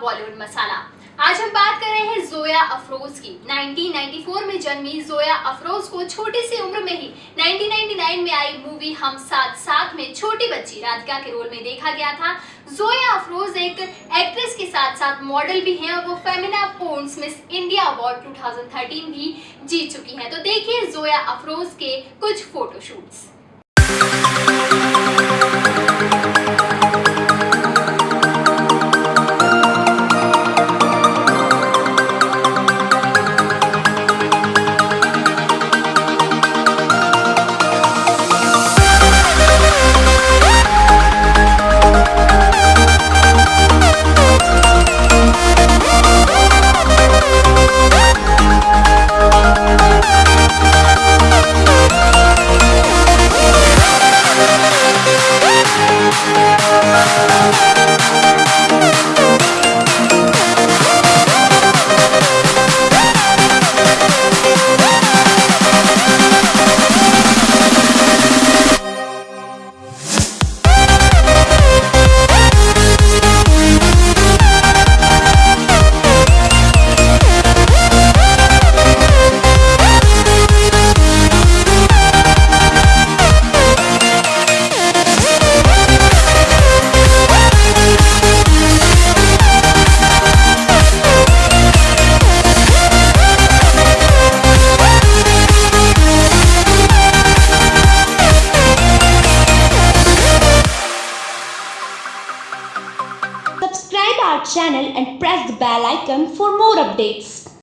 बॉलीवुड मसाला। आज हम बात कर रहे हैं जोया अफरोज की। 1994 में जन्मी जोया अफरोज को छोटी सी उम्र में ही 1999 में आई मूवी हम साथ साथ में छोटी बच्ची राधिका के रोल में देखा गया था। जोया अफरोज एक एक्ट्रेस के साथ साथ मॉडल भी हैं और वो Femina Pond's Miss India award 2013 भी जीत चुकी हैं। तो देखिए जोया अफरोज के कुछ photoshoots our channel and press the bell icon for more updates.